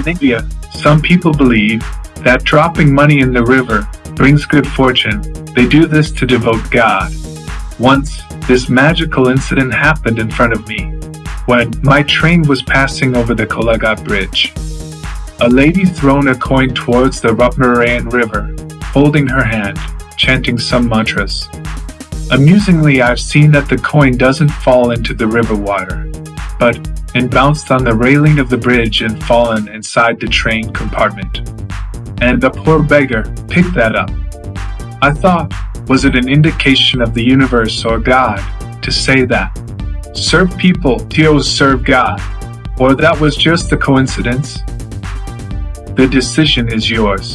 In India, some people believe that dropping money in the river brings good fortune. They do this to devote God. Once, this magical incident happened in front of me when my train was passing over the Kolaghat Bridge. A lady thrown a coin towards the Rupnarayan River, holding her hand, chanting some mantras. Amusingly, I've seen that the coin doesn't fall into the river water, but it bounced on the railing of the bridge and fallen inside the train compartment. And the poor beggar picked that up. I thought, was it an indication of the universe or God to say that? Serve people, Tio serve God. Or that was just a coincidence? The decision is yours.